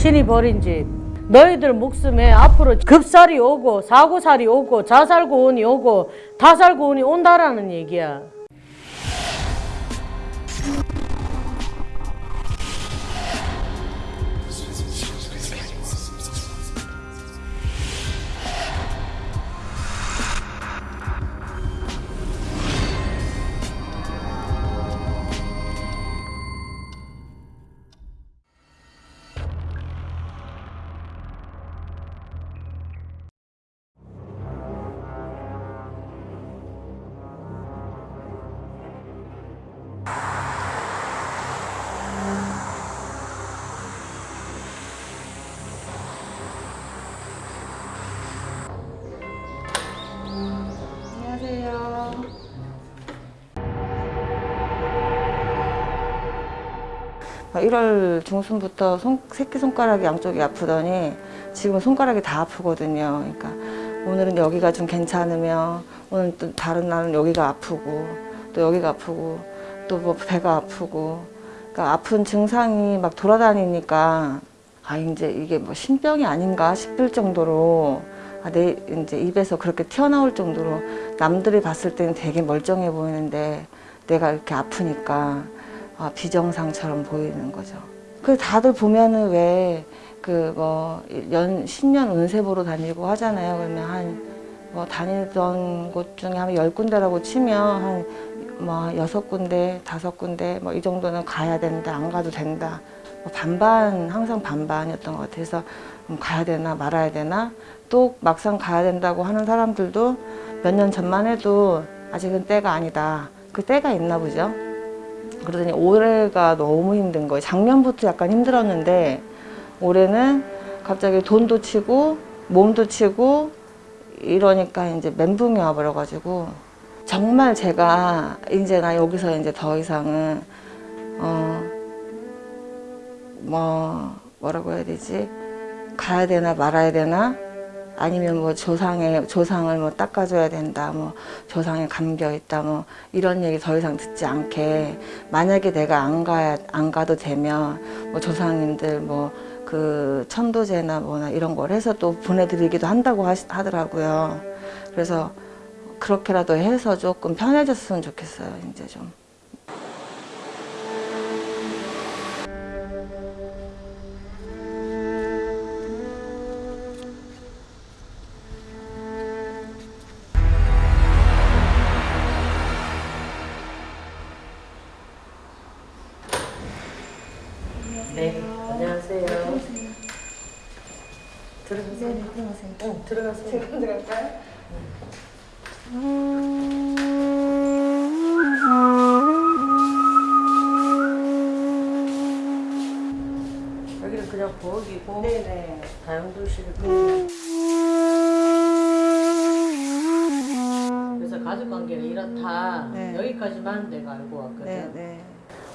신이 버린 집. 너희들 목숨에 앞으로 급살이 오고 사고살이 오고 자살고온이 오고 다살고온이 온다라는 얘기야 1월 중순부터 손, 새끼손가락이 양쪽이 아프더니 지금 손가락이 다 아프거든요. 그러니까 오늘은 여기가 좀 괜찮으면 오늘 또 다른 날은 여기가 아프고 또 여기가 아프고 또 뭐 배가 아프고 그러니까 아픈 증상이 막 돌아다니니까 아 이제 이게 뭐 신병이 아닌가 싶을 정도로 아, 내 이제 입에서 그렇게 튀어나올 정도로 남들이 봤을 때는 되게 멀쩡해 보이는데 내가 이렇게 아프니까 아, 비정상처럼 보이는 거죠. 그 다들 보면은 왜 그뭐연 신년 운세 보러 다니고 하잖아요. 그러면 한 뭐 다니던 곳 중에 한열 군데라고 치면 한 뭐 여섯 군데, 다섯 군데 뭐 이 정도는 가야 된다, 안 가도 된다. 뭐 반반 항상 반반이었던 것 같아서 음, 가야 되나 말아야 되나 또 막상 가야 된다고 하는 사람들도 몇 년 전만 해도 아직은 때가 아니다. 그 때가 있나 보죠. 그러더니 올해가 너무 힘든 거예요. 작년부터 약간 힘들었는데 올해는 갑자기 돈도 치고 몸도 치고 이러니까 이제 멘붕이 와버려가지고 정말 제가 이제 나 여기서 이제 더 이상은 어 뭐 뭐라고 해야 되지 가야 되나 말아야 되나 아니면 뭐 조상의 조상을 뭐 닦아줘야 된다 뭐 조상에 감겨 있다 뭐 이런 얘기 더 이상 듣지 않게 만약에 내가 안 가야 안 가도 되면 뭐 조상님들 뭐 그 천도제나 뭐나 이런 걸 해서 또 보내드리기도 한다고 하시, 하더라고요. 그래서 그렇게라도 해서 조금 편해졌으면 좋겠어요 이제 좀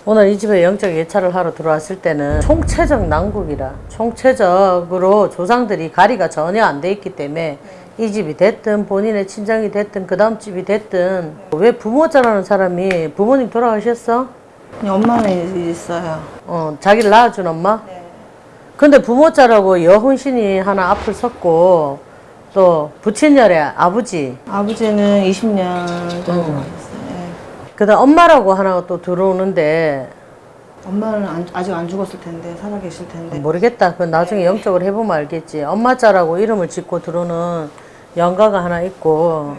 오늘 이 집에 영적 예찰을 하러 들어왔을 때는 총체적 난국이라 총체적으로 조상들이 가리가 전혀 안 돼 있기 때문에 이 집이 됐든 본인의 친정이 됐든 그 다음 집이 됐든 왜 부모 자라는 사람이 부모님 돌아가셨어? 엄마는 있어요. 어 자기를 낳아준 엄마? 네. 근데 부모 자라고 여혼신이 하나 앞을 섰고 또 부친열의 아버지 아버지는 20년 정도 음. 네. 그다음 엄마라고 하나가 또 들어오는데 엄마는 안- 아직 안 죽었을 텐데 살아 계실 텐데. 모르겠다. 그 나중에 영적으로 해보면 알겠지. 엄마자라고 이름을 짓고 들어오는 영가가 하나 있고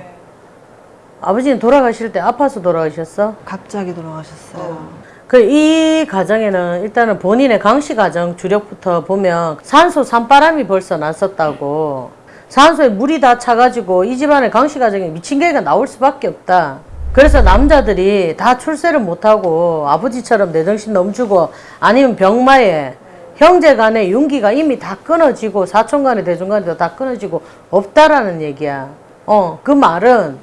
아버지는 돌아가실 때 아파서 돌아가셨어? 갑자기 돌아가셨어요. 그이 가정에는 일단은 본인의 강씨 가정 주력부터 보면 산소 산바람이 벌써 났었다고 산소에 물이 다 차가지고 이 집안의 강씨 가정에 미친 개가 나올 수밖에 없다. 그래서 남자들이 다 출세를 못하고 아버지처럼 내 정신 넘주고 아니면 병마에 형제 간의 윤기가 이미 다 끊어지고 사촌 간의 대중 간에도 다 끊어지고 없다라는 얘기야. 어, 그 말은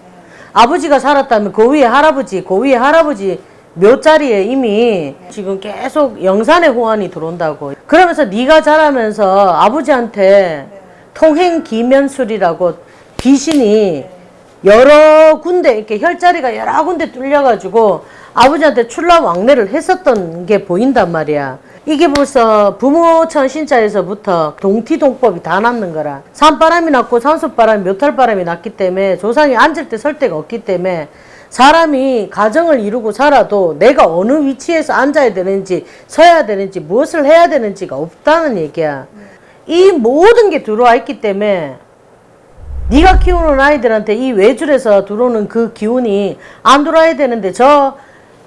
아버지가 살았다면 그 위에 할아버지, 그 위에 할아버지 묘자리에 이미 지금 계속 영산의 호환이 들어온다고. 그러면서 네가 자라면서 아버지한테 통행 기면술이라고 귀신이 여러 군데 이렇게 혈자리가 여러 군데 뚫려가지고 아버지한테 출라 왕래를 했었던 게 보인단 말이야. 이게 벌써 부모 천 신자에서부터 동티동법이 다 났는 거라. 산바람이 났고 산소바람이 묘탈바람이 났기 때문에 조상이 앉을 때 설 데가 없기 때문에 사람이 가정을 이루고 살아도 내가 어느 위치에서 앉아야 되는지 서야 되는지 무엇을 해야 되는지가 없다는 얘기야. 이 모든 게 들어와 있기 때문에 네가 키우는 아이들한테 이 외줄에서 들어오는 그 기운이 안 들어와야 되는데 저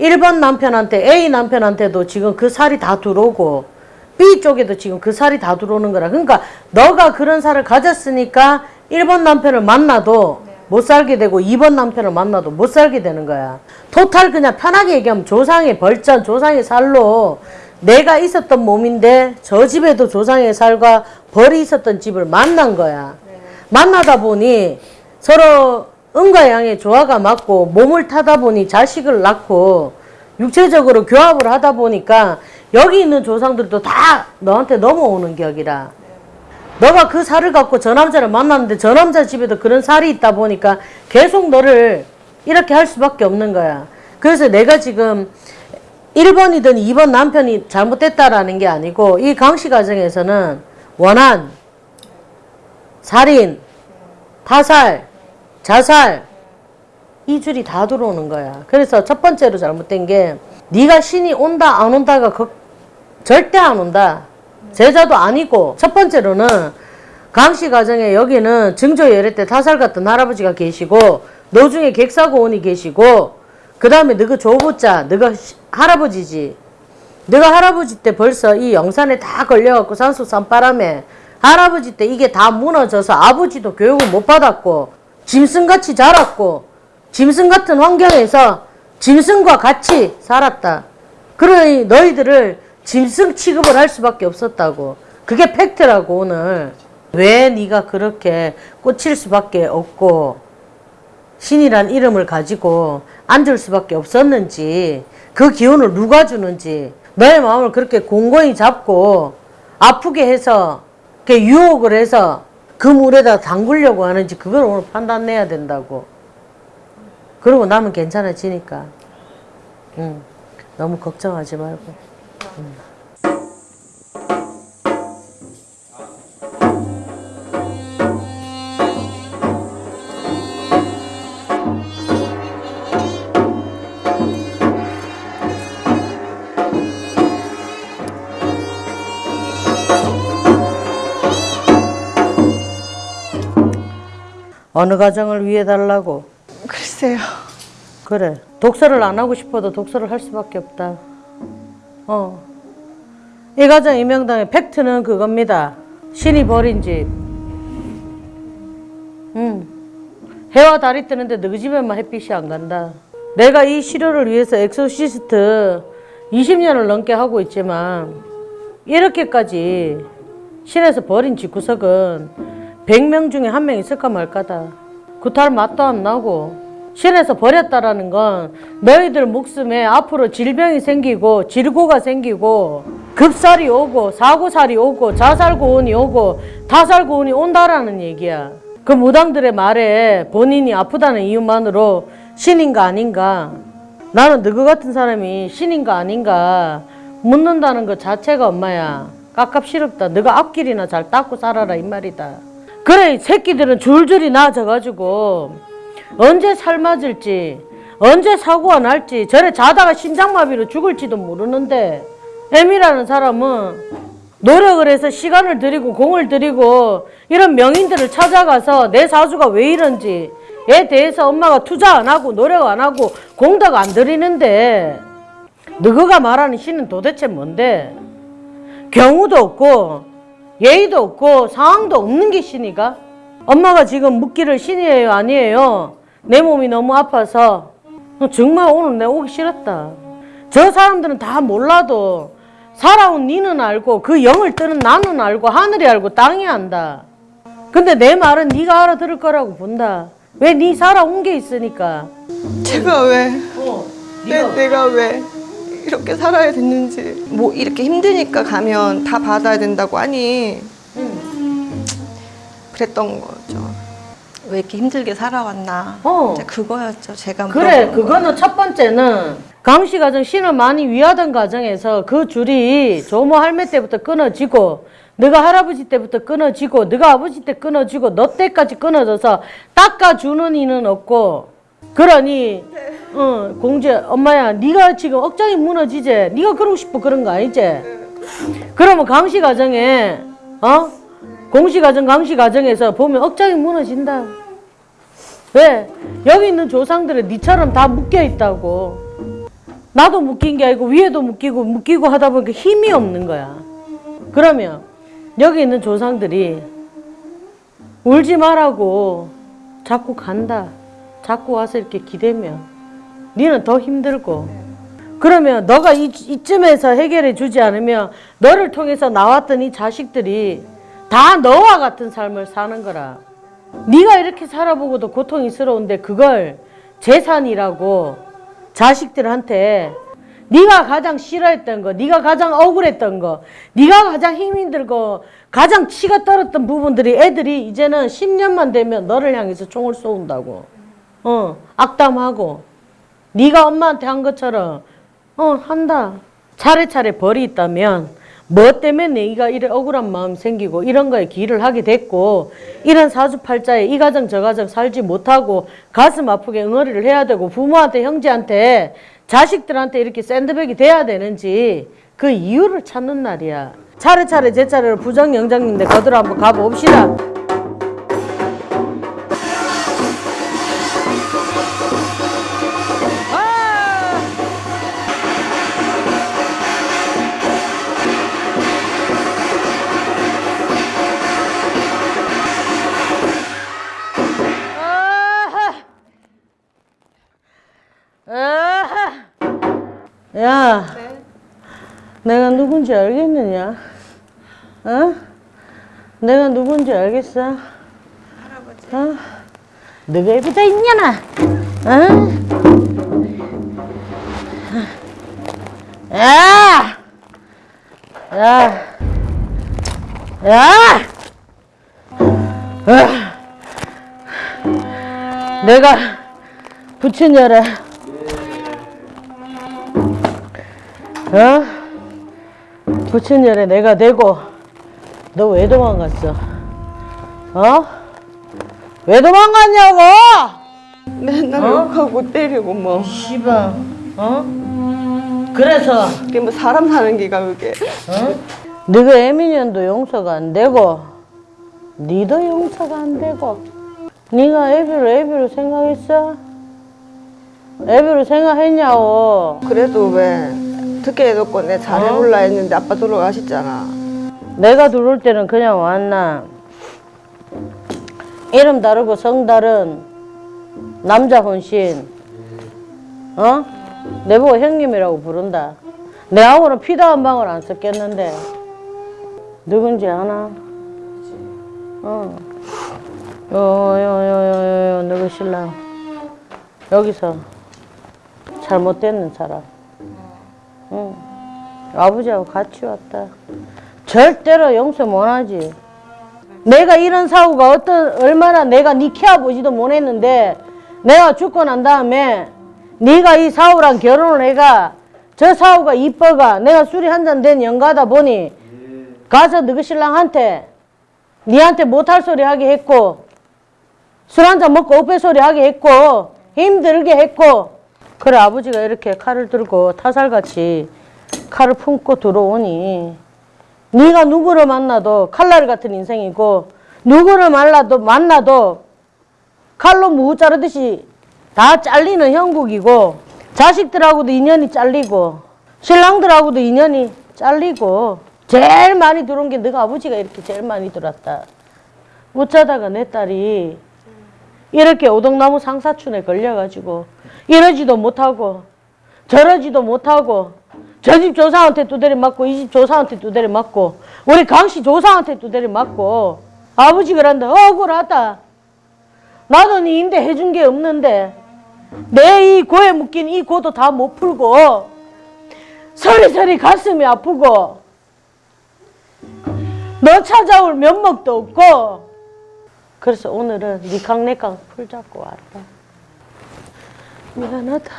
1번 남편한테 A 남편한테도 지금 그 살이 다 들어오고 B 쪽에도 지금 그 살이 다 들어오는 거라. 그러니까 너가 그런 살을 가졌으니까 1번 남편을 만나도 못 살게 되고 2번 남편을 만나도 못 살게 되는 거야. 토탈 그냥 편하게 얘기하면 조상의 벌전, 조상의 살로 내가 있었던 몸인데 저 집에도 조상의 살과 벌이 있었던 집을 만난 거야. 만나다 보니 서로 음과 양의 조화가 맞고 몸을 타다 보니 자식을 낳고 육체적으로 교합을 하다 보니까 여기 있는 조상들도 다 너한테 넘어오는 격이라. 너가 그 살을 갖고 저 남자를 만났는데 저 남자 집에도 그런 살이 있다 보니까 계속 너를 이렇게 할 수밖에 없는 거야. 그래서 내가 지금 1번이든 2번 남편이 잘못됐다라는 게 아니고 이 강씨 가정에서는 원한, 살인, 타살, 자살 이 줄이 다 들어오는 거야. 그래서 첫 번째로 잘못된 게 네가 신이 온다 안 온다가 걱- 절대 안 온다. 제자도 아니고 첫 번째로는 강씨 가정에 여기는 증조 예례 때 타살 같은 할아버지가 계시고 너 중에 객사고원이 계시고 그 다음에 너가 조부자 너가 시- 할아버지지 너가 할아버지 때 벌써 이 영산에 다 걸려갖고 산소 산바람에 할아버지 때 이게 다 무너져서 아버지도 교육을 못 받았고 짐승같이 자랐고 짐승 같은 환경에서 짐승과 같이 살았다. 그러니 너희들을 짐승 취급을 할 수밖에 없었다고. 그게 팩트라고 오늘. 왜 네가 그렇게 꽂힐 수밖에 없고 신이란 이름을 가지고 앉을 수밖에 없었는지 그 기운을 누가 주는지 너의 마음을 그렇게 공고히 잡고 아프게 해서 이렇게 유혹을 해서 그 물에다 담그려고 하는지 그걸 오늘 판단해야 된다고. 그러고 나면 괜찮아지니까. 응. 너무 걱정하지 말고. 어느 가정을 위해 달라고. 글쎄요. 그래. 독서를 안 하고 싶어도 독서를 할 수밖에 없다. 어. 이 가정 이명당의 팩트는 그겁니다. 신이 버린 집. 응. 해와 달이 뜨는데 너희 집에만 햇빛이 안 간다. 내가 이 시료를 위해서 엑소시스트 20년을 넘게 하고 있지만 이렇게까지 신에서 버린 집구석은 100명 중에 한 명 있을까 말까다. 구탈 맛도 안 나고 신에서 버렸다라는 건 너희들 목숨에 앞으로 질병이 생기고 질고가 생기고 급살이 오고 사고살이 오고 자살고온이 오고 타살고온이 온다라는 얘기야. 그 무당들의 말에 본인이 아프다는 이유만으로 신인가 아닌가 나는 너희 같은 사람이 신인가 아닌가 묻는다는 것 자체가 엄마야 깝깝시럽다 너가 앞길이나 잘 닦고 살아라 이 말이다 그래 이 새끼들은 줄줄이 나아져가지고 언제 살 맞을지 언제 사고가 날지 저래 자다가 심장마비로 죽을지도 모르는데 애미라는 사람은 노력을 해서 시간을 들이고 공을 들이고 이런 명인들을 찾아가서 내 사주가 왜 이런지 에 대해서 엄마가 투자 안 하고 노력 안 하고 공덕 안 들이는데 너가 말하는 신은 도대체 뭔데? 경우도 없고 예의도 없고 상황도 없는 게 신이가? 엄마가 지금 묻기를 신이에요 아니에요? 내 몸이 너무 아파서 정말 오늘 내가 오기 싫었다. 저 사람들은 다 몰라도 살아온 니는 알고 그 영을 뜨는 나는 알고 하늘이 알고 땅이 안다. 근데 내 말은 네가 알아들을 거라고 본다. 왜네 살아온 게 있으니까. 제가 왜, 어, 내, 내가 왜 이렇게 살아야 됐는지. 뭐 이렇게 힘드니까 가면 다 받아야 된다고 하니 그랬던 거죠. 왜 이렇게 힘들게 살아왔나. 어. 그거였죠. 제가 그래, 물어본 거. 그거는 첫 번째는 강씨 가정 신을 많이 위하던 가정에서 그 줄이 조모 할매 때부터 끊어지고 너가 할아버지 때부터 끊어지고 너가 아버지 때 끊어지고 너 때까지 끊어져서 닦아주는 이는 없고 그러니 어 공주 엄마야 네가 지금 억장이 무너지지? 네가 그러고 싶어 그런 거 아니지? 그러면 강씨 가정에 어? 공씨 가정 강씨 가정에서 보면 억장이 무너진다. 왜? 여기 있는 조상들은 니처럼 다 묶여 있다고. 나도 묶인 게 아니고 위에도 묶이고 묶이고 하다 보니까 힘이 없는 거야. 그러면 여기 있는 조상들이 울지 말라고 자꾸 간다. 자꾸 와서 이렇게 기대면 니는 더 힘들고 그러면 너가 이, 이쯤에서 해결해 주지 않으면 너를 통해서 나왔던 이 자식들이 다 너와 같은 삶을 사는 거라. 네가 이렇게 살아보고도 고통이스러운데 그걸 재산이라고 자식들한테 네가 가장 싫어했던 거, 네가 가장 억울했던 거, 네가 가장 힘이 들고 가장 치가 떨었던 부분들이 애들이 이제는 10년만 되면 너를 향해서 총을 쏘는다고. 어, 악담하고 네가 엄마한테 한 것처럼 어, 한다. 차례차례 벌이 있다면 뭐 때문에 네가 이래 억울한 마음 생기고 이런 거에 기를 하게 됐고 이런 사주팔자에 이 가정 저 가정 살지 못하고 가슴 아프게 응어리를 해야 되고 부모한테 형제한테 자식들한테 이렇게 샌드백이 돼야 되는지 그 이유를 찾는 날이야. 차례차례 제 차례로 부정영장인데 거들어 한번 가봅시다. 누군지 알겠느냐? 어? 내가 누군지 알겠어? 할아버지. 어? 너가 여기다 있냐나? 어? 야! 야! 야! 어? 내가 부친여래 어? 부친여래 내가 되고 너 왜 도망갔어? 어? 왜 도망갔냐고? 맨날 욕하고 때리고 뭐. 씨발 어? 그래서 그게 뭐 사람 사는 기가 그게. 어? 너가 애미년도 용서가 안 되고 니도 용서가 안 되고 네가 애비를 애비로 생각했어? 애비로 생각했냐고 그래도 왜 듣게 해놓고 내 잘해볼라 했는데 아빠 돌아가셨잖아. 내가 들어올 때는 그냥 왔나 이름 다르고 성 다른 남자 혼신 어? 내보고 형님이라고 부른다 내하고는 피도 한 방울 안 섞였는데 누군지 아나? 어. 요요요요요 누구 신랑 여기서 잘못되는 사람 응. 아버지하고 같이 왔다 절대로 용서 못하지 내가 이런 사고가 어떤 얼마나 내가 네 키워보지도 못했는데 내가 죽고 난 다음에 네가 이 사우랑 결혼을 해가 저 사우가 이뻐가 내가 술이 한 잔 된 영가다 보니 가서 너그 신랑한테 니한테 못할 소리 하게 했고 술 한 잔 먹고 엎배 소리 하게 했고 힘들게 했고 그래 아버지가 이렇게 칼을 들고 타살같이 칼을 품고 들어오니 네가 누구를 만나도 칼날 같은 인생이고 누구를 만나도 만나도 칼로 무 자르듯이 다 잘리는 형국이고 자식들하고도 인연이 잘리고 신랑들하고도 인연이 잘리고 제일 많이 들어온 게 너가 아버지가 이렇게 제일 많이 들었다. 어쩌다가 내 딸이 이렇게 오동나무 상사춘에 걸려가지고 이러지도 못하고 저러지도 못하고 저 집 조상한테 두드려 맞고 이 집 조상한테 두드려 맞고 우리 강씨 조상한테 두드려 맞고 아버지 그런다 억울하다. 나도 네 임대 해준 게 없는데 내 이 고에 묶인 이 고도 다 못 풀고 서리서리 가슴이 아프고 너 찾아올 면목도 없고 그래서 오늘은 네 강내강 풀 잡고 왔다 미안하다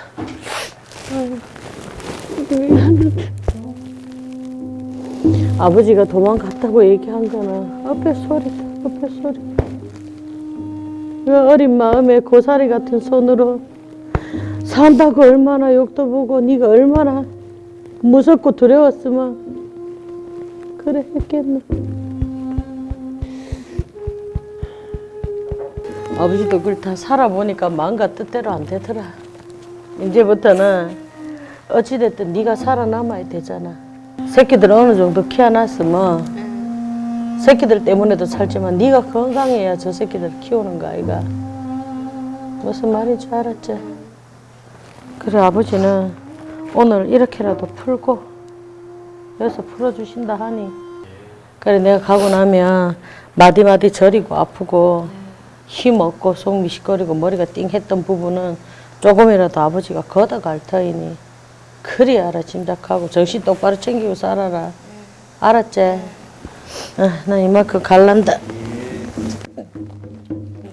응. 미안한데. 아버지가 도망갔다고 얘기한 거는 앞에 소리다, 앞에 소리. 그 어린 마음에 고사리 같은 손으로 산다고 얼마나 욕도 보고 네가 얼마나 무섭고 두려웠으면 그래 했겠나. 아버지도 그걸 다 살아보니까 마음과 뜻대로 안 되더라. 이제부터는 어찌됐든 네가 살아남아야 되잖아. 새끼들 어느 정도 키워놨으면 새끼들 때문에도 살지만 네가 건강해야 저 새끼들 키우는 거 아이가. 무슨 말인지 알았지? 그래 아버지는 오늘 이렇게라도 풀고 여기서 풀어주신다 하니 그래 내가 가고 나면 마디마디 저리고 아프고 힘 없고 속 미식거리고 머리가 띵했던 부분은 조금이라도 아버지가 걷어갈 터이니 그리 알아 짐작하고 정신 똑바로 챙기고 살아라. 알았지? 어, 나 이만큼 갈란다.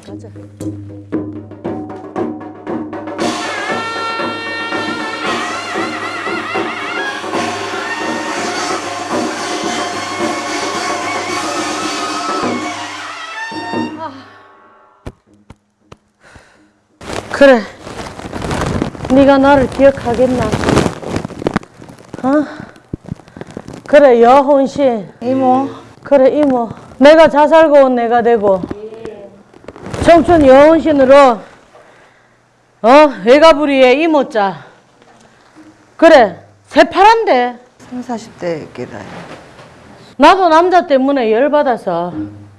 가자 그래 네가 나를 기억하겠나? 어? 그래 여혼신. 이모. 그래 이모. 내가 자살고 온 내가 되고. 청춘 여혼신으로 어 외가부리의 이모자. 그래 새파란데. 3, 40대 끼라요. 나도 남자 때문에 열받아서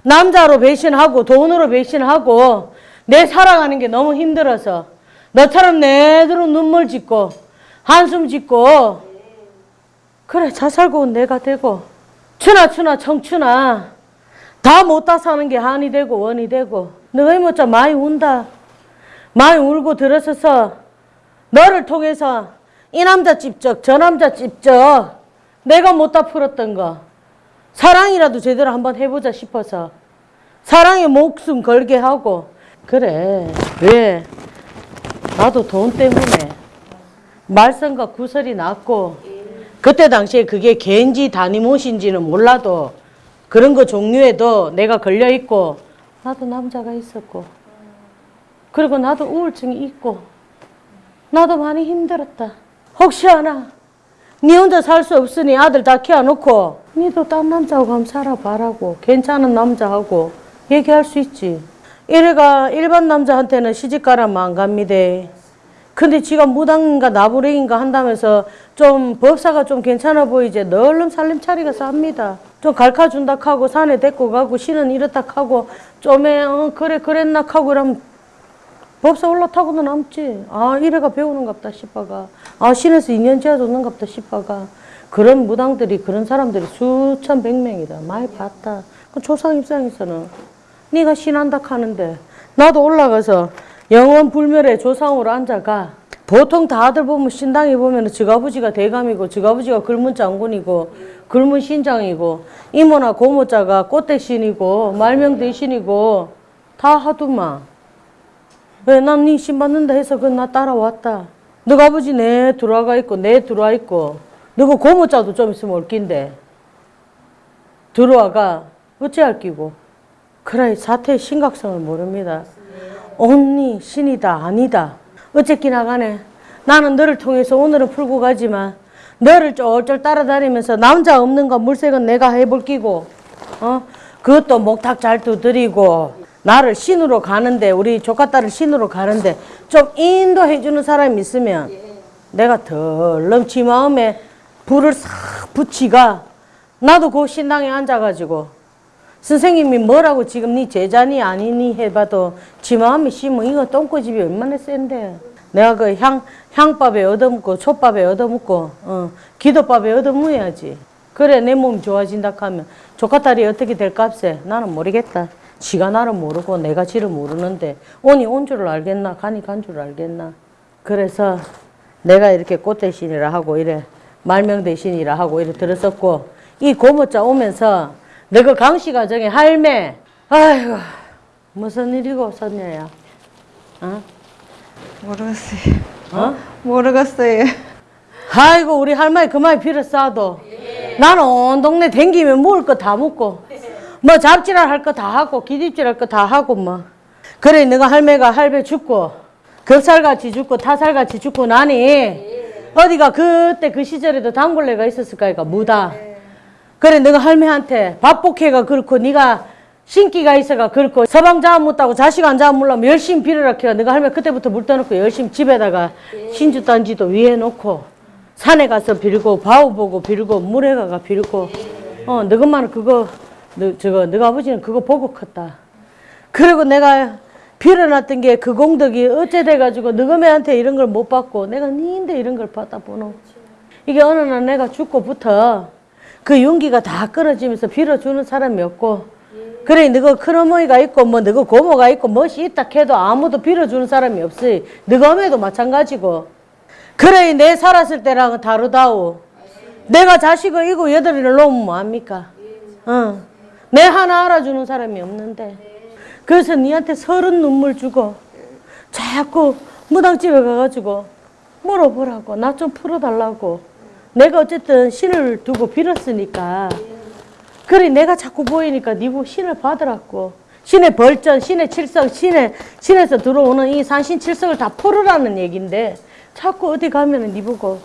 남자로 배신하고 돈으로 배신하고 내 살아가는 게 너무 힘들어서 너처럼 내대로 눈물 짓고 한숨 짓고 그래 자살고 온 내가 되고 추나 추나 청춘아 다 못다 사는 게 한이 되고 원이 되고 너가 이모자 많이 운다. 많이 울고 들어서서 너를 통해서 이 남자 찝적 저 남자 찝적 내가 못다 풀었던 거 사랑이라도 제대로 한번 해보자 싶어서 사랑에 목숨 걸게 하고 그래. 왜 나도 돈 때문에 말썽과 구설이 났고 그때 당시에 그게 갠지 다니못인지는 몰라도 그런 거 종류에도 내가 걸려 있고 나도 남자가 있었고 그리고 나도 우울증이 있고 나도 많이 힘들었다. 혹시 하나? 니 혼자 살 수 없으니 아들 다 키워놓고 니도 딴 남자하고 한번 살아봐라고 괜찮은 남자하고 얘기할 수 있지 이래가 일반 남자한테는 시집가라면 안 갑니다 근데 지가 무당인가 나부랭인가 한다면서 좀 법사가 좀 괜찮아 보이지 널름 살림 차리가 쌉니다 좀 갈카준다 하고 산에 데리고 가고 신은 이렇다 하고 좀에 어, 그래 그랬나 하고 이러면 법사 올라타고도 남지. 아, 이래가 배우는갑다 싶어가. 아, 신에서 인연 지어줬는갑다 싶어가. 그런 무당들이, 그런 사람들이 수천 백명이다. 많이 봤다. 그 조상 입장에서는 네가 신한다 하는데 나도 올라가서 영원 불멸의 조상으로 앉아가. 보통 다들 보면 신당에 보면 지가부지가 대감이고 지가부지가 글문 장군이고 글문 신장이고 이모나 고모자가 꽃대신이고 말명대신이고 다 하더만. 왜난네 신받는다 해서 그나 따라왔다. 너가 아버지 내 들어와 있고 내 들어와 있고 너그 고모자도 좀 있으면 올 낀데 들어와가 어찌할 끼고 그래 사태의 심각성을 모릅니다. 언니 신이다 아니다 어쨌기나 간에 나는 너를 통해서 오늘은 풀고 가지만 너를 쫄쫄 따라다니면서 남자 없는 거 물색은 내가 해볼 끼고 어 그것도 목탁 잘 두드리고 나를 신으로 가는데 우리 조카 딸을 신으로 가는데 좀 인도해 주는 사람이 있으면 내가 덜렁 지 마음에 불을 싹 붙이가 나도 그 신당에 앉아가지고 선생님이 뭐라고 지금 네 제자니 아니니 해봐도 지 마음이 심으면 이거 똥꼬집이 얼마나 센데. 내가 그 향, 향밥에 얻어먹고 촛밥에 얻어먹고 어, 기도밥에 얻어먹어야지. 그래 내 몸이 좋아진다 하면 조카딸이 어떻게 될 값에 나는 모르겠다. 지가 나를 모르고 내가 지를 모르는데 온이 온 줄을 알겠나? 가니 간 줄을 알겠나? 그래서 내가 이렇게 꽃 대신이라 하고 이래 말명 대신이라 하고 이래 들었었고 이 고모자 오면서 너그 강씨 가정에 할매 아이고 무슨 일이고 섰냐야 어? 모르겠어요. 어? 모르겠어요. 아이고 우리 할머니 그만 빌어 싸도 나는 온 동네 댕기면 먹을 거 다 먹고 뭐 잡지랄 할 거 다 하고 기집질 할 거 다 하고 뭐 그래 너가 할매가 할배 죽고 겹살같이 죽고 타살같이 죽고 나니 어디가 그때 그 시절에도 단골레가 있었을까 이까 무다 그래 내가 할매한테 밥복해가 그렇고 네가 신기가 있어가 그렇고 서방 잡아 묻다고 자식 안 잡아 물라면 열심히 빌어라 캐가 내가 할매 그때부터 물 떠놓고 열심히 집에다가 신주 단지도 위에 놓고 산에 가서 빌고 바우 보고 빌고 물에 가가 빌고. 어 너것만은 그거 너 저거 너가 아버지는 그거 보고 컸다. 그리고 내가 빌어놨던 게 그 공덕이 어째 돼가지고 너희한테 이런 걸 못 받고 내가 니인데 이런 걸 받다 보노. 이게 어느 날 내가 죽고부터 그 용기가 다 끊어지면서 빌어주는 사람이 없고 그래 너가 큰어머니가 있고 뭐 너가 고모가 있고 멋이 있다 해도 아무도 빌어주는 사람이 없어 너가 엄에도 마찬가지고. 그래 내 살았을 때랑은 다르다오. 내가 자식을 이고 여덟이를 놓으면 뭐합니까? 어. 내 하나 알아주는 사람이 없는데. 그래서 니한테 서른 눈물 주고 자꾸 무당집에 가가지고 물어보라고 나 좀 풀어달라고 내가 어쨌든 신을 두고 빌었으니까 그래 내가 자꾸 보이니까 니보 신을 받으라고 신의 벌전, 신의 칠성, 신의 신에서 들어오는 이 산신 칠성을 다 풀으라는 얘긴데 자꾸 어디 가면은 니 보고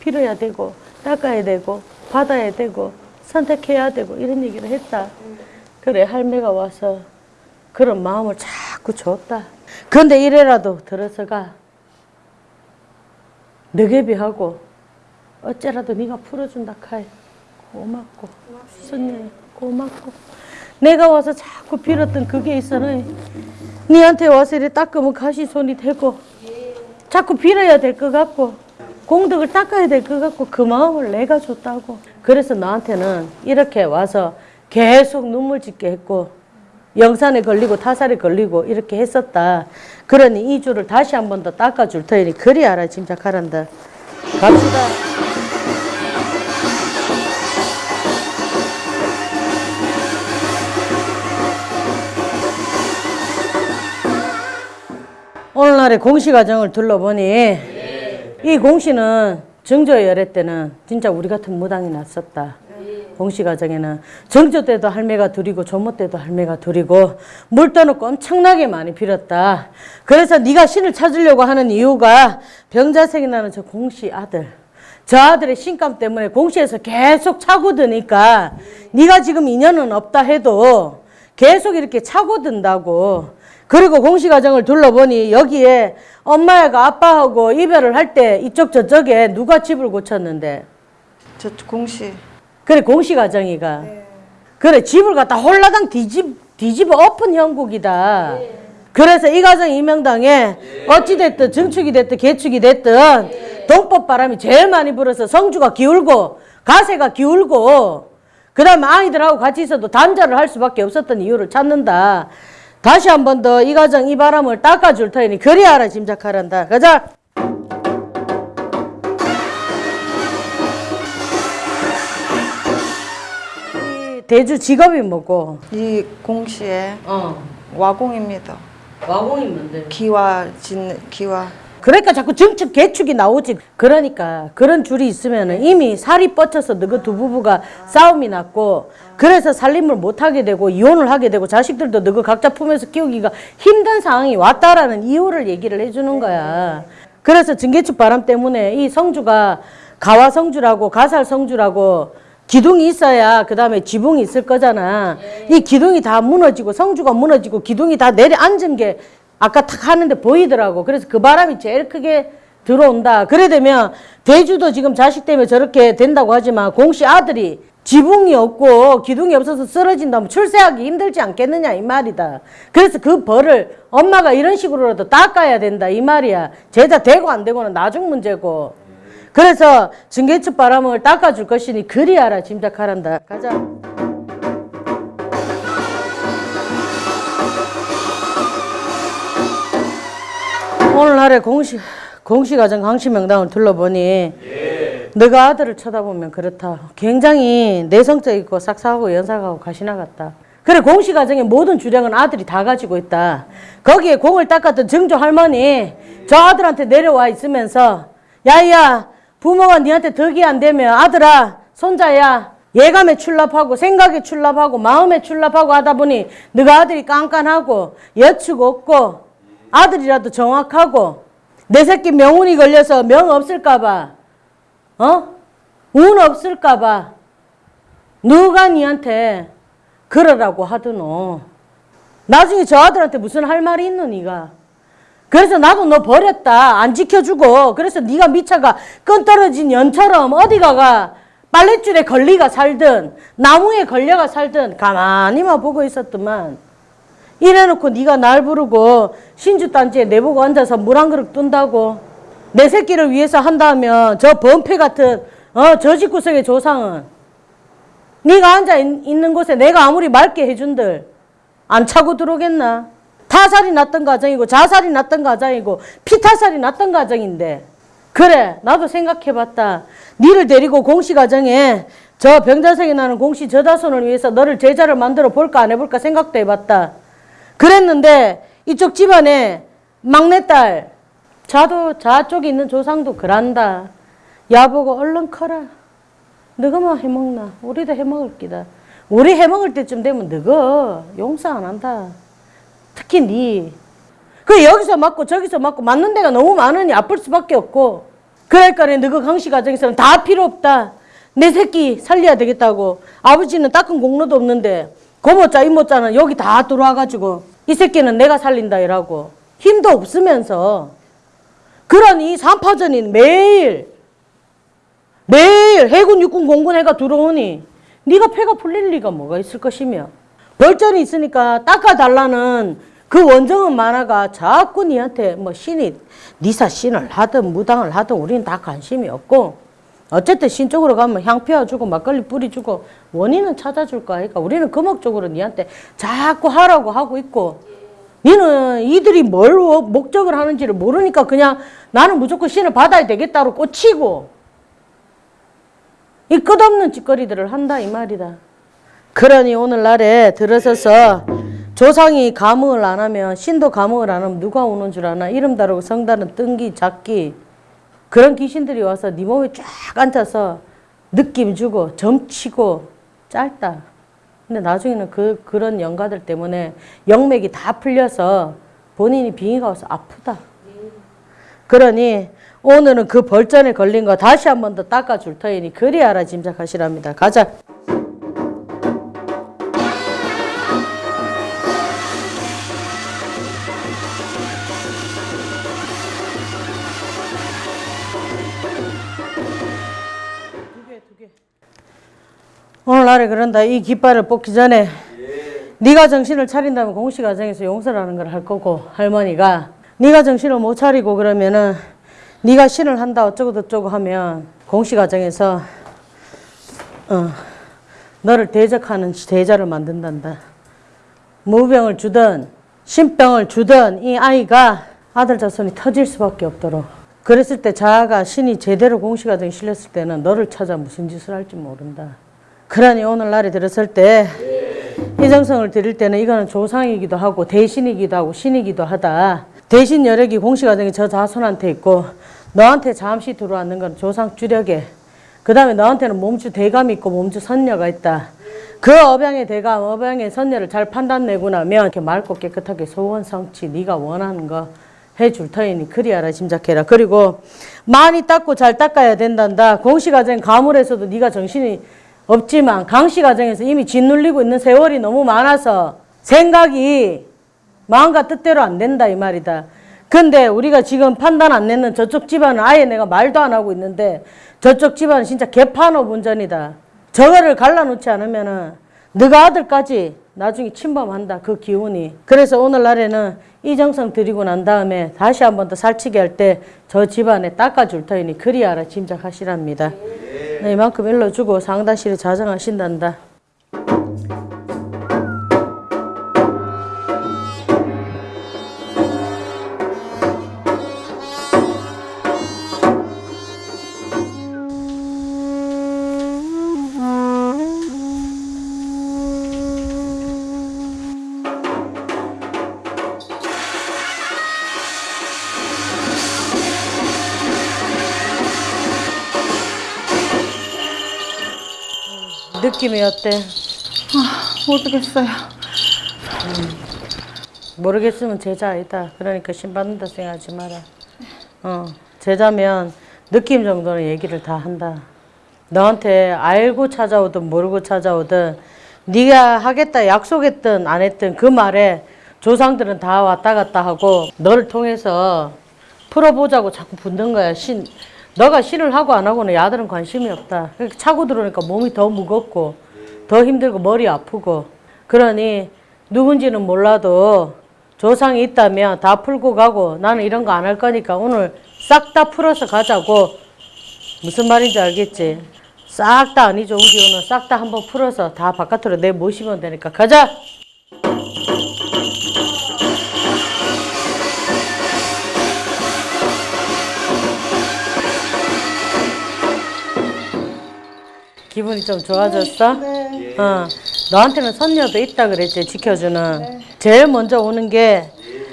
빌어야 되고 닦아야 되고 받아야 되고 선택해야 되고 이런 얘기를 했다. 그래 할매가 와서 그런 마음을 자꾸 줬다. 그런데 이래라도 들어서가 너게비하고 어째라도 네가 풀어준다 카이 고맙고. 손님 고맙고. 내가 와서 자꾸 빌었던 그게 있어는 니한테 와서 이래 닦으면 가시 손이 되고 자꾸 빌어야 될 것 같고 공덕을 닦아야 될 것 같고 그 마음을 내가 줬다고. 그래서 나한테는 이렇게 와서 계속 눈물 짓게 했고 영산에 걸리고 타살에 걸리고 이렇게 했었다. 그러니 이 줄을 다시 한 번 더 닦아줄 터이니 그리 알아 짐작하란다. 갑시다 오늘날의 공시 과정을 둘러보니 이 공시는 정조 열애 때는 진짜 우리 같은 무당이 났었다. 공시 과정에는 정조 때도 할매가 둘이고 조모 때도 할매가 둘이고 물 떠놓고 엄청나게 많이 빌었다. 그래서 네가 신을 찾으려고 하는 이유가 병자색이 나는 저 공시 아들. 저 아들의 신감 때문에 공시에서 계속 차고 드니까 네가 지금 인연은 없다 해도 계속 이렇게 차고 든다고. 그리고 공시 과정을 둘러보니 여기에 엄마가 아빠하고 이별을 할 때 이쪽 저쪽에 누가 집을 고쳤는데? 저 공시. 그래 공시 과정이가. 그래 집을 갖다 홀라당 뒤집 뒤집어 엎은 형국이다. 그래서 이 가정 이명당에 어찌 됐든 정축이 됐든 개축이 됐든 동법 바람이 제일 많이 불어서 성주가 기울고 가세가 기울고 그 다음 에 아이들하고 같이 있어도 단절을 할 수밖에 없었던 이유를 찾는다. 다시 한 번 더 이 가정 이 바람을 닦아줄 터이니 그리 알아 짐작하란다. 가자. 이 대주 직업이 뭐고? 이 공시에 어. 와공입니다. 와공이 뭔데? 기와 짓는 기와 그러니까 자꾸 정축 개축이 나오지. 그러니까 그런 줄이 있으면 이미 살이 뻗쳐서 너그 두 부부가 싸움이 났고 그래서 살림을 못 하게 되고 이혼을 하게 되고 자식들도 너그 각자 품에서 키우기가 힘든 상황이 왔다라는 이유를 얘기를 해주는 거야. 그래서 증개축 바람 때문에 이 성주가 가와 성주라고 가살 성주라고 기둥이 있어야 그 다음에 지붕이 있을 거잖아. 이 기둥이 다 무너지고 성주가 무너지고 기둥이 다 내려앉은 게 아까 탁 하는데 보이더라고. 그래서 그 바람이 제일 크게 들어온다. 그래 되면 대주도 지금 자식 때문에 저렇게 된다고 하지만 공씨 아들이 지붕이 없고 기둥이 없어서 쓰러진다면 출세하기 힘들지 않겠느냐 이 말이다. 그래서 그 벌을 엄마가 이런 식으로라도 닦아야 된다 이 말이야. 제자 되고 안 되고는 나중 문제고. 그래서 증개축 바람을 닦아줄 것이니 그리 알아 짐작하란다. 가자. 오늘날의 공시 공시 가정 강시 명당을 둘러보니 너가 아들을 쳐다보면 그렇다. 굉장히 내성적이고 싹싹하고 연삭하고 가시나 같다. 그래 공시 가정의 모든 주량은 아들이 다 가지고 있다. 거기에 공을 닦았던 정조 할머니 저 아들한테 내려와 있으면서 야야 부모가 니한테 덕이 안 되면 아들아 손자야 예감에 출납하고 생각에 출납하고 마음에 출납하고 하다 보니 너가 아들이 깐깐하고 여축 없고 아들이라도 정확하고 내 새끼 명운이 걸려서 명 없을까봐 어? 운 없을까봐 누가 니한테 그러라고 하드노? 나중에 저 아들한테 무슨 할 말이 있노 니가? 그래서 나도 너 버렸다. 안 지켜주고. 그래서 네가 미차가 끈 떨어진 연처럼 어디 가가 빨랫줄에 걸리가 살든 나무에 걸려가 살든 가만히만 보고 있었더만 이래놓고 네가 날 부르고 신주단지에 내보고 앉아서 물 한 그릇 뜬다고. 내 새끼를 위해서 한다면 저 범패 같은 어, 저 집구석의 조상은. 네가 앉아 있- 있는 곳에 내가 아무리 맑게 해준들 안 차고 들어오겠나? 타살이 났던 가정이고 자살이 났던 가정이고 피타살이 났던 가정인데. 그래 나도 생각해봤다. 니를 데리고 공시 가정에 저 병자성이 나는 공시 저자손을 위해서 너를 제자를 만들어 볼까 안 해볼까 생각도 해봤다 그랬는데 이쪽 집안에 막내딸 자도 자쪽에 있는 조상도 그란다 야보고 얼른 커라 너가 뭐 해먹나 우리도 해먹을 기다 우리 해먹을 때쯤 되면 너가 용서 안 한다 특히 니. 그 여기서 맞고 저기서 맞고 맞는 데가 너무 많으니 아플 수밖에 없고. 그러니까 너그 강씨 가정에서는 다 필요 없다. 내 새끼 살려야 되겠다고. 아버지는 닦은 공로도 없는데 고모자 이모자는 여기 다 들어와가지고 이 새끼는 내가 살린다 이라고. 힘도 없으면서. 그러니 삼파전이 매일 매일 해군 육군 공군 해가 들어오니 네가 패가 풀릴 리가 뭐가 있을 것이며 벌전이 있으니까 닦아달라는 그 원정은 만화가 자꾸 니한테 뭐 신이 니사 신을 하든 무당을 하든 우리는 다 관심이 없고 어쨌든 신 쪽으로 가면 향 피워주고 막걸리 뿌리주고 원인은 찾아줄 거 아니까 우리는 금옥적으로 니한테 자꾸 하라고 하고 있고 니는 이들이 뭘 목적을 하는지를 모르니까 그냥 나는 무조건 신을 받아야 되겠다로 꽂히고 이 끝없는 짓거리들을 한다 이 말이다. 그러니 오늘날에 들어서서 조상이 감흥을 안 하면 신도 감흥을 안 하면 누가 오는 줄 아나? 이름 다르고 성 다른 뜬기 작기 그런 귀신들이 와서 네 몸에 쫙 앉아서 느낌 주고 점치고 짧다. 근데 나중에는 그 그런 영가들 때문에 영맥이 다 풀려서 본인이 빙의가 와서 아프다. 그러니 오늘은 그 벌전에 걸린 거 다시 한 번 더 닦아줄 터이니 그리 알아 짐작하시랍니다. 가자. 오늘날에 그런다. 이 깃발을 뽑기 전에 네가 정신을 차린다면 공시 가정에서 용서라는 걸 할 거고 할머니가 네가 정신을 못 차리고 그러면은 네가 신을 한다 어쩌고 저쩌고 하면 공시 가정에서 어, 너를 대적하는 대자를 만든단다. 무병을 주든 신병을 주든 이 아이가 아들 자손이 터질 수밖에 없도록 그랬을 때 자아가 신이 제대로 공시 가정에 실렸을 때는 너를 찾아 무슨 짓을 할지 모른다. 그러니 오늘날에 들었을 때 희정성을 드릴 때는 이거는 조상이기도 하고 대신이기도 하고 신이기도 하다. 대신 여력이 공시가정이 저 자손한테 있고 너한테 잠시 들어왔는 건 조상 주력에 그 다음에 너한테는 몸주 대감이 있고 몸주 선녀가 있다. 그 업양의 대감, 업양의 선녀를 잘 판단내고 나면 이렇게 맑고 깨끗하게 소원 성취 네가 원하는 거 해줄 터이니 그리 알아 짐작해라. 그리고 많이 닦고 잘 닦아야 된단다. 공시가정 가물에서도 네가 정신이 없지만 강씨 가정에서 이미 짓눌리고 있는 세월이 너무 많아서 생각이 마음과 뜻대로 안 된다 이 말이다. 근데 우리가 지금 판단 안 내는 저쪽 집안은 아예 내가 말도 안 하고 있는데 저쪽 집안은 진짜 개판업 운전이다. 저거를 갈라놓지 않으면 은 너가 아들까지 나중에 침범한다 그 기운이. 그래서 오늘날에는 이정성 드리고 난 다음에 다시 한 번 더 살치기 할 때 저 집안에 닦아줄 터이니 그리 알아 짐작하시랍니다. 네, 이만큼 일러주고 상다실에 자정하신단다. 느낌이 어때? 모르겠어요. 모르겠으면 제자 아니다. 그러니까 신받는다 생각하지 마라. 어, 제자면 느낌 정도는 얘기를 다 한다. 너한테 알고 찾아오든 모르고 찾아오든 네가 하겠다 약속했든 안 했든 그 말에 조상들은 다 왔다 갔다 하고 너를 통해서 풀어보자고 자꾸 붙는 거야. 신 너가 신을 하고 안 하고는 야들은 관심이 없다. 그렇게 차고 들어오니까 몸이 더 무겁고 더 힘들고 머리 아프고 그러니 누군지는 몰라도 조상이 있다면 다 풀고 가고 나는 이런 거 안 할 거니까 오늘 싹 다 풀어서 가자고 무슨 말인지 알겠지? 싹 다 아니죠 온 기운은 싹다 한번 풀어서 다 바깥으로 내 모시면 되니까 가자. 기분이 좀 좋아졌어? 어. 너한테는 선녀도 있다 그랬지 지켜주는. 제일 먼저 오는 게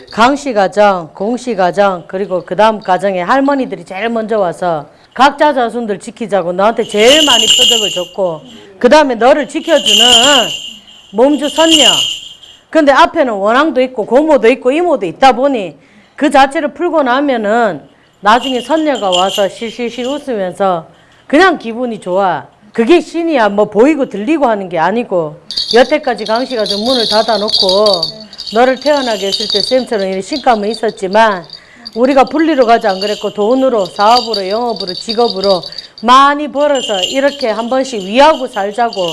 강씨 가정, 공씨 가정, 그리고 그 다음 가정에 할머니들이 제일 먼저 와서 각자 자손들 지키자고 너한테 제일 많이 표적을 줬고 그 다음에 너를 지켜주는 몸주 선녀. 근데 앞에는 원앙도 있고 고모도 있고 이모도 있다 보니 그 자체를 풀고 나면은 나중에 선녀가 와서 실실실 웃으면서 그냥 기분이 좋아. 그게 신이야. 뭐 보이고 들리고 하는 게 아니고 여태까지 강씨가 좀 문을 닫아놓고 너를 태어나게 했을 때 쌤처럼 이런 신감은 있었지만 우리가 분리로 가지 안 그랬고 돈으로 사업으로 영업으로 직업으로 많이 벌어서 이렇게 한 번씩 위하고 살자고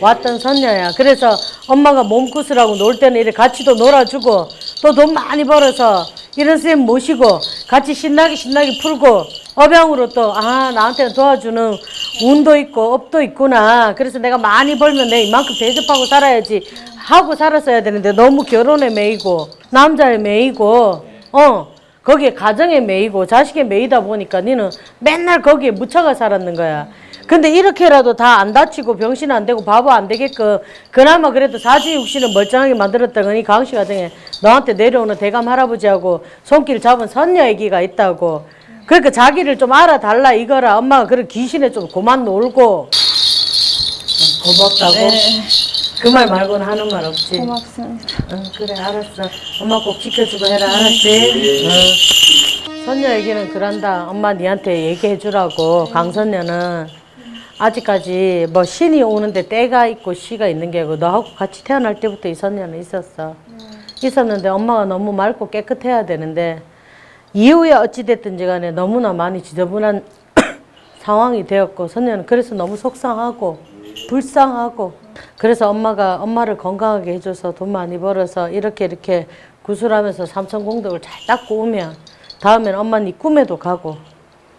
왔던 선녀야. 그래서 엄마가 몸구슬하고 놀 때는 이렇게 같이도 놀아주고 또 돈 많이 벌어서 이런 쌤 모시고 같이 신나게 신나게 풀고 업양으로 또 아 나한테 도와주는 운도 있고 업도 있구나. 그래서 내가 많이 벌면 내 이만큼 대접하고 살아야지 하고 살았어야 되는데 너무 결혼에 매이고 남자에 매이고 어 거기에 가정에 매이고 자식에 매이다 보니까 니는 맨날 거기에 묻혀가 살았는 거야. 근데 이렇게라도 다 안 다치고 병신 안 되고 바보 안 되게끔 그나마 그래도 사지육신을 멀쩡하게 만들었다 거니 강씨 가정에 너한테 내려오는 대감 할아버지하고 손길 잡은 선녀 얘기가 있다고. 그러니까 자기를 좀 알아달라 이거라 엄마가 그런 귀신에 좀 그만 놀고 고맙다고 그 말 말고는 하는 말 없지. 고맙습니다. 응, 그래 알았어. 엄마 꼭 지켜주고 해라 알았지? 응. 선녀 얘기는 그런다. 엄마 니한테 얘기해 주라고. 강선녀는 아직까지 뭐 신이 오는데 때가 있고 시가 있는 게 아니고 너하고 같이 태어날 때부터 이 선녀는 있었어. 있었는데 엄마가 너무 맑고 깨끗해야 되는데 이후에 어찌됐든지 간에 너무나 많이 지저분한 상황이 되었고 선녀는 그래서 너무 속상하고 불쌍하고 그래서 엄마가 엄마를 건강하게 해줘서 돈 많이 벌어서 이렇게 이렇게 구슬하면서 삼천 공덕을 잘 닦고 오면 다음엔 엄마 네 꿈에도 가고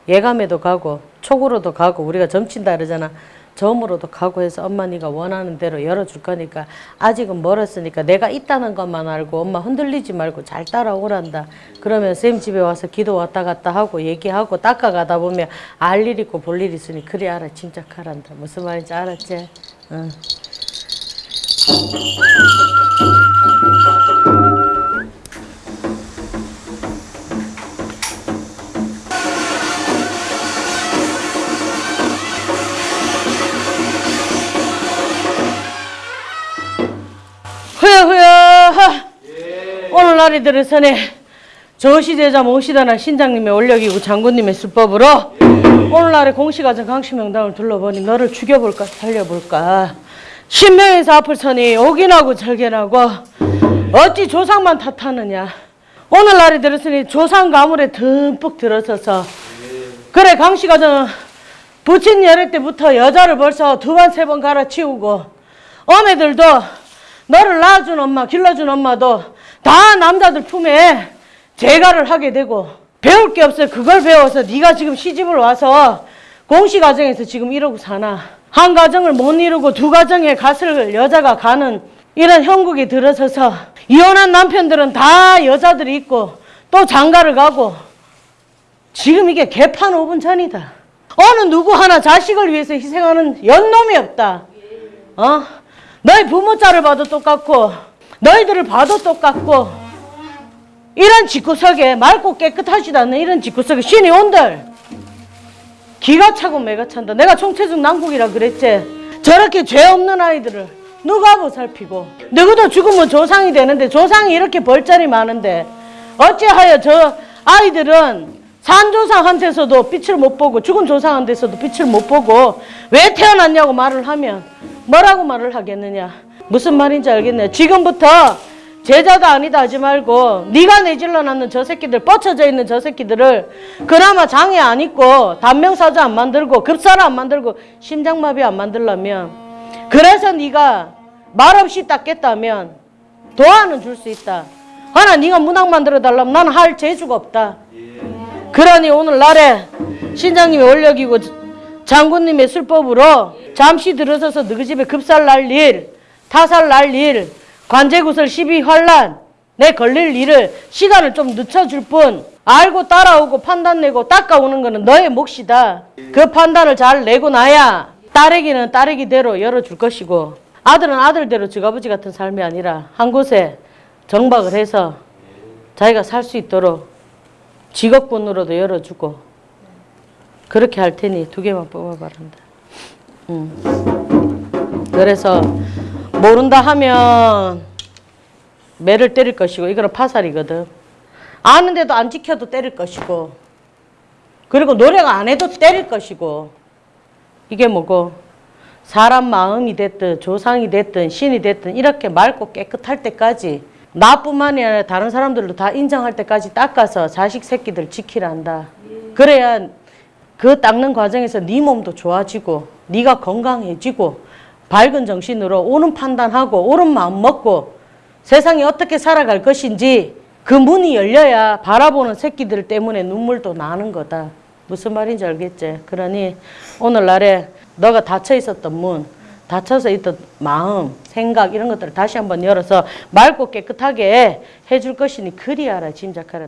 예감에도 가고 촉으로도 가고 우리가 점친다 그러잖아 점으로도 가고 해서 엄마 네가 원하는 대로 열어줄 거니까 아직은 멀었으니까 내가 있다는 것만 알고 엄마 흔들리지 말고 잘 따라오란다 그러면 쌤 집에 와서 기도 왔다 갔다 하고 얘기하고 닦아가다 보면 알 일 있고 볼 일 있으니 그래 알아 침착하란다 무슨 말인지 알았지? 응. 흐여 흐여 하. 오늘 날이 들어서네 저시대자 모시다나 신장님의 원력이고 장군님의 수법으로 오늘날의 공시가정 강시명당을 둘러보니 너를 죽여볼까 살려볼까 신명에서 앞을 서니 오긴하고 절견하고 어찌 조상만 탓하느냐. 오늘날이 들었으니 조상 가물에 듬뿍 들어서서. 그래 강시가정은 부친 열애 때부터 여자를 벌써 두 번 세 번 갈아치우고 어매들도 너를 낳아준 엄마 길러준 엄마도 다 남자들 품에 재가를 하게 되고 배울 게 없어요 그걸 배워서 네가 지금 시집을 와서 공시 가정에서 지금 이러고 사나 한 가정을 못 이루고 두 가정에 갓을 여자가 가는 이런 형국이 들어서서 이혼한 남편들은 다 여자들이 있고 또 장가를 가고 지금 이게 개판 5분 전이다. 어느 누구 하나 자식을 위해서 희생하는 연놈이 없다. 어? 너희 부모 짤을 봐도 똑같고 너희들을 봐도 똑같고 이런 집구석에 맑고 깨끗하지도 않는 이런 집구석에 신이 온들 기가 차고 매가 찬다. 내가 총체적 난국이라 그랬지. 저렇게 죄 없는 아이들을 누가 보살피고 누구도 죽으면 조상이 되는데 조상이 이렇게 벌자리 많은데 어찌하여 저 아이들은 산 조상한테서도 빛을 못 보고 죽은 조상한테서도 빛을 못 보고 왜 태어났냐고 말을 하면 뭐라고 말을 하겠느냐 무슨 말인지 알겠네 지금부터 제자가 아니다 하지 말고 네가 내질러 놨는 저 새끼들 뻗쳐져 있는 저 새끼들을 그나마 장애 안 입고 단명사주 안 만들고 급사를 안 만들고 심장마비 안 만들려면 그래서 네가 말없이 닦겠다면 도안은 줄수 있다. 하나 네가 문학 만들어 달라면 나는 할 재주가 없다. 그러니 오늘 날에 신장님이 원력이고 장군님의 술법으로 잠시 들어서서 너희 집에 급살 날 일, 타살 날 일, 관제구설 12환란 내 걸릴 일을 시간을 좀 늦춰줄 뿐 알고 따라오고 판단 내고 닦아오는 거는 너의 몫이다. 그 판단을 잘 내고 나야 딸에게는 딸에게대로 열어줄 것이고 아들은 아들대로 지가버지 같은 삶이 아니라 한 곳에 정박을 해서 자기가 살 수 있도록 직업군으로도 열어주고 그렇게 할 테니 두 개만 뽑아 바란다. 음. 그래서 모른다 하면 매를 때릴 것이고 이거는 파살이거든. 아는데도 안 지켜도 때릴 것이고 그리고 노력 안 해도 때릴 것이고 이게 뭐고 사람 마음이 됐든 조상이 됐든 신이 됐든 이렇게 맑고 깨끗할 때까지 나뿐만이 아니라 다른 사람들도 다 인정할 때까지 닦아서 자식 새끼들 지키란다. 그래야 그 닦는 과정에서 네 몸도 좋아지고 네가 건강해지고 밝은 정신으로 옳은 판단하고 옳은 마음 먹고 세상이 어떻게 살아갈 것인지 그 문이 열려야 바라보는 새끼들 때문에 눈물도 나는 거다. 무슨 말인지 알겠지? 그러니 오늘날에 너가 닫혀 있었던 문, 닫혀서 있던 마음, 생각 이런 것들을 다시 한번 열어서 맑고 깨끗하게 해줄 것이니 그리 알아 짐작하라.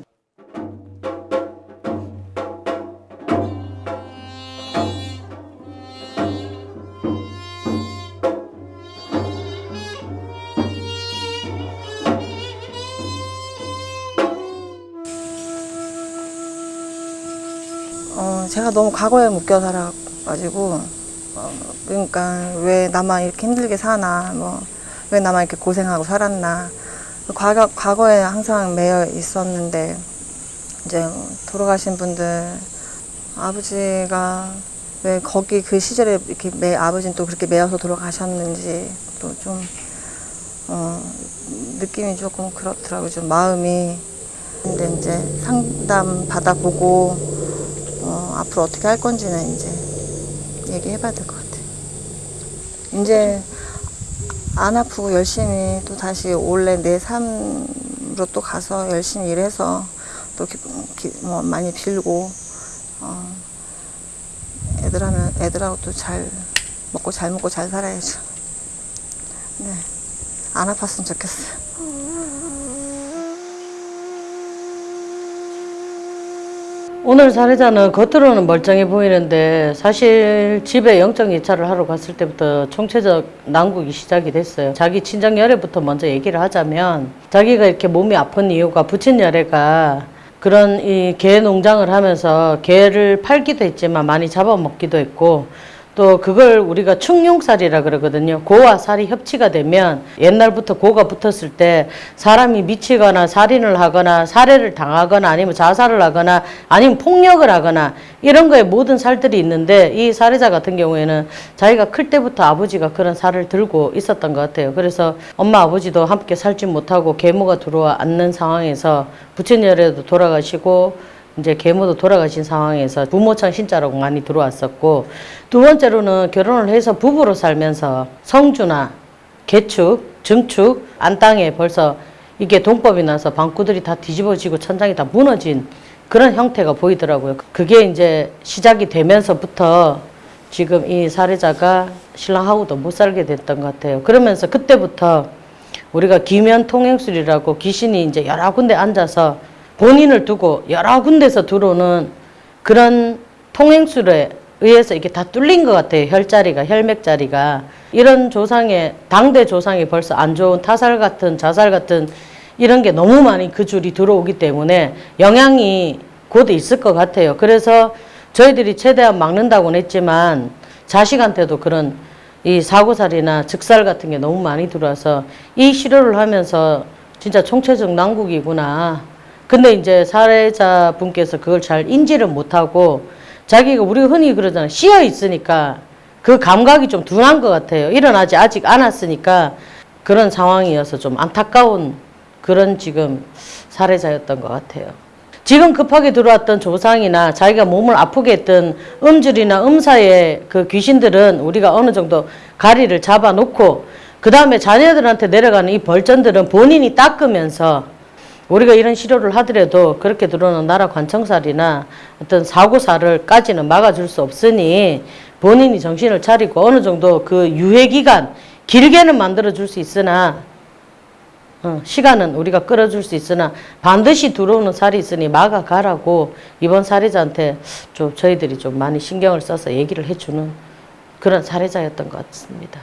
제가 너무 과거에 묶여 살아가지고 어, 그러니까 왜 나만 이렇게 힘들게 사나 뭐 왜 나만 이렇게 고생하고 살았나. 과거, 과거에 항상 매여 있었는데 이제 돌아가신 분들 아버지가 왜 거기 그 시절에 이렇게 매 아버지는 또 그렇게 매여서 돌아가셨는지 또좀 어, 느낌이 조금 그렇더라고요. 좀 마음이. 근데 이제 상담 받아보고 어, 앞으로 어떻게 할 건지는 이제 얘기해 봐야 될 것 같아요. 이제 안 아프고 열심히 또 다시 원래 내 삶으로 또 가서 열심히 일해서 또 기, 기- 뭐 많이 빌고 어, 애들하면 애들하고 또 잘 먹고 잘 먹고 잘 살아야죠. 네, 안 아팠으면 좋겠어요. 오늘 사례자는 겉으로는 멀쩡해 보이는데 사실 집에 영적 예찰을 하러 갔을 때부터 총체적 난국이 시작이 됐어요. 자기 친정 열애부터 먼저 얘기를 하자면 자기가 이렇게 몸이 아픈 이유가 부친 열애가 그런 이 개 농장을 하면서 개를 팔기도 했지만 많이 잡아먹기도 했고 또 그걸 우리가 충용살이라 그러거든요. 고와 살이 협치가 되면 옛날부터 고가 붙었을 때 사람이 미치거나 살인을 하거나 살해를 당하거나 아니면 자살을 하거나 아니면 폭력을 하거나 이런 거에 모든 살들이 있는데 이 사례자 같은 경우에는 자기가 클 때부터 아버지가 그런 살을 들고 있었던 것 같아요. 그래서 엄마 아버지도 함께 살지 못하고 계모가 들어와 앉는 상황에서 부친열에도 돌아가시고 이제 계모도 돌아가신 상황에서 부모청 신자라고 많이 들어왔었고 두 번째로는 결혼을 해서 부부로 살면서 성주나 개축, 증축, 안땅에 벌써 이게 동법이 나서 방구들이 다 뒤집어지고 천장이 다 무너진 그런 형태가 보이더라고요. 그게 이제 시작이 되면서부터 지금 이 사례자가 신랑하고도 못 살게 됐던 것 같아요. 그러면서 그때부터 우리가 기면 통행술이라고 귀신이 이제 여러 군데 앉아서 본인을 두고 여러 군데서 들어오는 그런 통행술에 의해서 이게 다 뚫린 것 같아요. 혈자리가, 혈맥자리가. 이런 조상의, 당대 조상이 벌써 안 좋은 타살 같은, 자살 같은 이런 게 너무 많이 그 줄이 들어오기 때문에 영향이 곧 있을 것 같아요. 그래서 저희들이 최대한 막는다고는 했지만 자식한테도 그런 이 사고살이나 즉살 같은 게 너무 많이 들어와서 이 치료를 하면서 진짜 총체적 난국이구나. 근데 이제 사례자 분께서 그걸 잘 인지를 못하고 자기가 우리가 흔히 그러잖아요. 씌어 있으니까 그 감각이 좀 둔한 것 같아요. 일어나지 아직 않았으니까 그런 상황이어서 좀 안타까운 그런 지금 사례자였던 것 같아요. 지금 급하게 들어왔던 조상이나 자기가 몸을 아프게 했던 음줄이나 음사의 그 귀신들은 우리가 어느 정도 가리를 잡아놓고 그 다음에 자녀들한테 내려가는 이 벌전들은 본인이 닦으면서 우리가 이런 치료를 하더라도 그렇게 들어오는 나라 관청살이나 어떤 사고살을까지는 막아줄 수 없으니 본인이 정신을 차리고 어느 정도 그 유해 기간 길게는 만들어 줄 수 있으나 어, 시간은 우리가 끌어줄 수 있으나 반드시 들어오는 살이 있으니 막아가라고 이번 사례자한테 좀 저희들이 좀 많이 신경을 써서 얘기를 해주는 그런 사례자였던 것 같습니다.